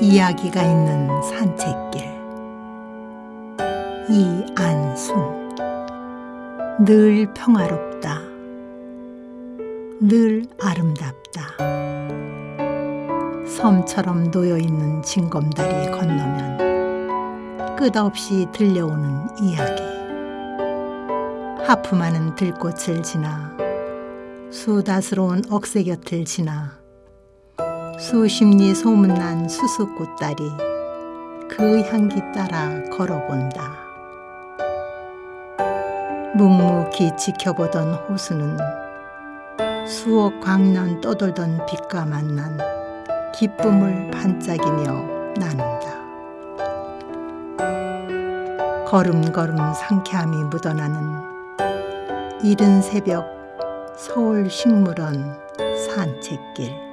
이야기가 있는 산책길. 이안순. 늘 평화롭다. 늘 아름답다. 섬처럼 놓여있는 징검다리 건너면 끝없이 들려오는 이야기. 하품하는 들꽃을 지나 수다스러운 억새 곁을 지나 수십리 소문난 수수꽃다리 그 향기 따라 걸어본다. 묵묵히 지켜보던 호수는 수억 광년 떠돌던 빛과 만난 기쁨을 반짝이며 나눈다. 걸음걸음 상쾌함이 묻어나는 이른 새벽 서울 식물원 산책길